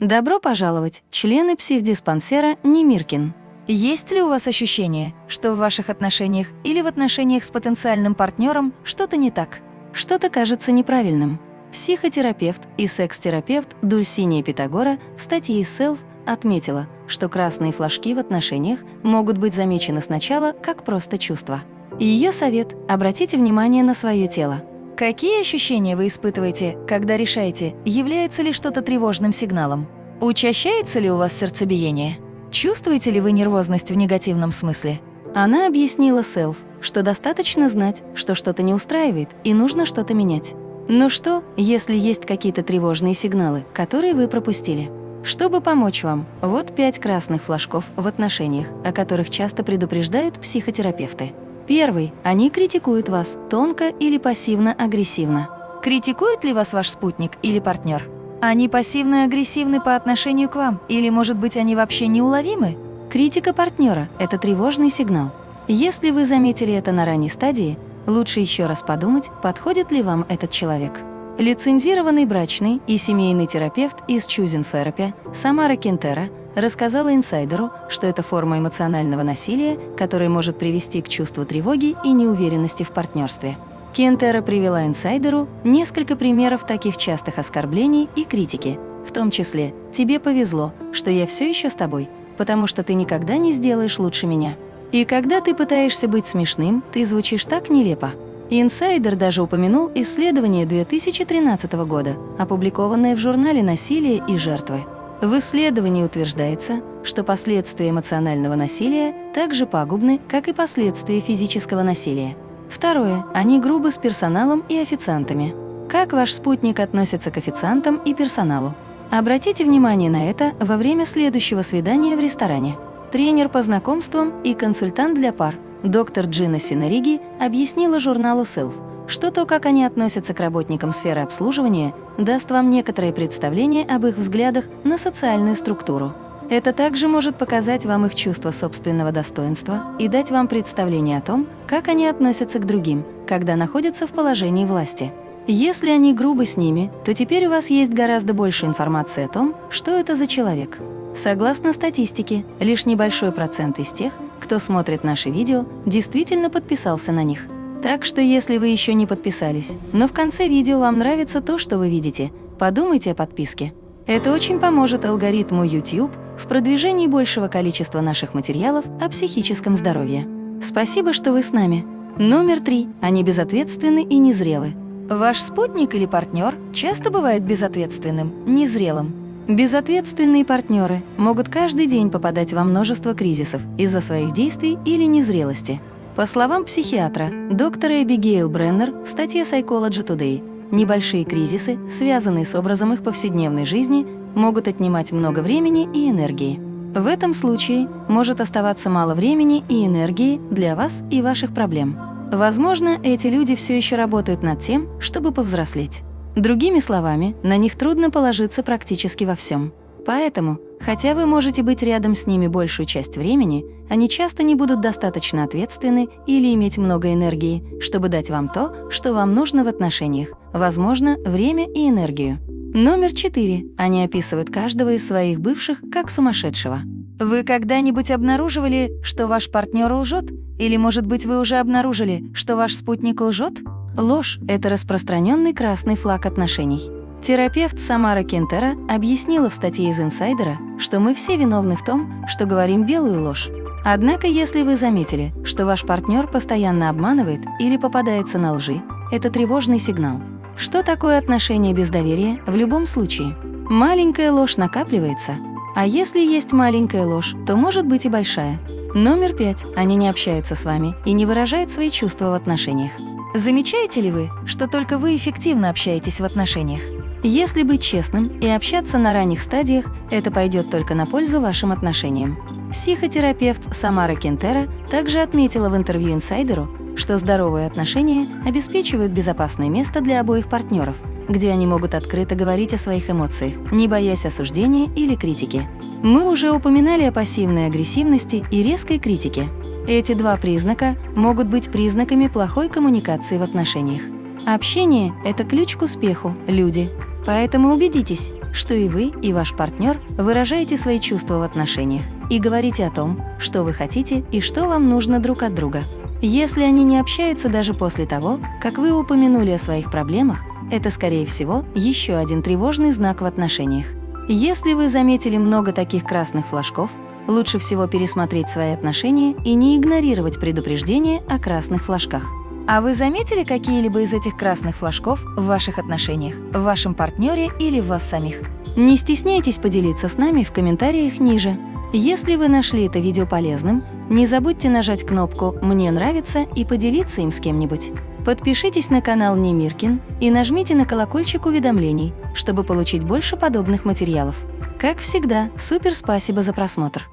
Добро пожаловать, члены психдиспансера Немиркин. Есть ли у вас ощущение, что в ваших отношениях или в отношениях с потенциальным партнером что-то не так? Что-то кажется неправильным? Психотерапевт и секс-терапевт Дульсиния Питагора в статье Self отметила, что красные флажки в отношениях могут быть замечены сначала как просто чувства. Ее совет – обратите внимание на свое тело. Какие ощущения вы испытываете, когда решаете, является ли что-то тревожным сигналом? Учащается ли у вас сердцебиение? Чувствуете ли вы нервозность в негативном смысле? Она объяснила Селф, что достаточно знать, что что-то не устраивает и нужно что-то менять. Но что, если есть какие-то тревожные сигналы, которые вы пропустили? Чтобы помочь вам, вот пять красных флажков в отношениях, о которых часто предупреждают психотерапевты. Первый. Они критикуют вас тонко или пассивно-агрессивно. Критикует ли вас ваш спутник или партнер? Они пассивно-агрессивны по отношению к вам, или, может быть, они вообще неуловимы? Критика партнера – это тревожный сигнал. Если вы заметили это на ранней стадии, лучше еще раз подумать, подходит ли вам этот человек. Лицензированный брачный и семейный терапевт из Choosing Therapy Самара Кентера рассказала инсайдеру, что это форма эмоционального насилия, которая может привести к чувству тревоги и неуверенности в партнерстве. Кентера привела инсайдеру несколько примеров таких частых оскорблений и критики, в том числе «Тебе повезло, что я все еще с тобой, потому что ты никогда не сделаешь лучше меня». И когда ты пытаешься быть смешным, ты звучишь так нелепо. Инсайдер даже упомянул исследование 2013 года, опубликованное в журнале «Насилие и жертвы». В исследовании утверждается, что последствия эмоционального насилия так же пагубны, как и последствия физического насилия. Второе. Они грубы с персоналом и официантами. Как ваш спутник относится к официантам и персоналу? Обратите внимание на это во время следующего свидания в ресторане. Тренер по знакомствам и консультант для пар доктор Джина Синариги объяснила журналу Self, что то, как они относятся к работникам сферы обслуживания, даст вам некоторое представление об их взглядах на социальную структуру. Это также может показать вам их чувство собственного достоинства и дать вам представление о том, как они относятся к другим, когда находятся в положении власти. Если они грубы с ними, то теперь у вас есть гораздо больше информации о том, что это за человек. Согласно статистике, лишь небольшой процент из тех, кто смотрит наши видео, действительно подписался на них. Так что если вы еще не подписались, но в конце видео вам нравится то, что вы видите, подумайте о подписке. Это очень поможет алгоритму YouTube в продвижении большего количества наших материалов о психическом здоровье. Спасибо, что вы с нами. Номер три. Они безответственны и незрелы. Ваш спутник или партнер часто бывает безответственным, незрелым. Безответственные партнеры могут каждый день попадать во множество кризисов из-за своих действий или незрелости. По словам психиатра, доктора Эбигейл Бреннер в статье Psychology Today, небольшие кризисы, связанные с образом их повседневной жизни, могут отнимать много времени и энергии. В этом случае может оставаться мало времени и энергии для вас и ваших проблем. Возможно, эти люди все еще работают над тем, чтобы повзрослеть. Другими словами, на них трудно положиться практически во всем. Поэтому, хотя вы можете быть рядом с ними большую часть времени, они часто не будут достаточно ответственны или иметь много энергии, чтобы дать вам то, что вам нужно в отношениях, возможно, время и энергию. Номер четыре. Они описывают каждого из своих бывших как сумасшедшего. Вы когда-нибудь обнаруживали, что ваш партнер лжет? Или, может быть, вы уже обнаружили, что ваш спутник лжет? Ложь – это распространенный красный флаг отношений. Терапевт Самара Кентера объяснила в статье из «Инсайдера», что мы все виновны в том, что говорим белую ложь. Однако, если вы заметили, что ваш партнер постоянно обманывает или попадается на лжи, это тревожный сигнал. Что такое отношение без доверия в любом случае? Маленькая ложь накапливается, а если есть маленькая ложь, то может быть и большая. Номер пять. Они не общаются с вами и не выражают свои чувства в отношениях. Замечаете ли вы, что только вы эффективно общаетесь в отношениях? Если быть честным и общаться на ранних стадиях, это пойдет только на пользу вашим отношениям. Психотерапевт Самара Кентера также отметила в интервью инсайдеру, что здоровые отношения обеспечивают безопасное место для обоих партнеров, где они могут открыто говорить о своих эмоциях, не боясь осуждения или критики. Мы уже упоминали о пассивной агрессивности и резкой критике. Эти два признака могут быть признаками плохой коммуникации в отношениях. Общение – это ключ к успеху, люди. Поэтому убедитесь, что и вы, и ваш партнер выражаете свои чувства в отношениях и говорите о том, что вы хотите и что вам нужно друг от друга. Если они не общаются даже после того, как вы упомянули о своих проблемах, это, скорее всего, еще один тревожный знак в отношениях. Если вы заметили много таких красных флажков, лучше всего пересмотреть свои отношения и не игнорировать предупреждения о красных флажках. А вы заметили какие-либо из этих красных флажков в ваших отношениях, в вашем партнере или в вас самих? Не стесняйтесь поделиться с нами в комментариях ниже. Если вы нашли это видео полезным, не забудьте нажать кнопку «Мне нравится» и поделиться им с кем-нибудь. Подпишитесь на канал Немиркин и нажмите на колокольчик уведомлений, чтобы получить больше подобных материалов. Как всегда, супер спасибо за просмотр!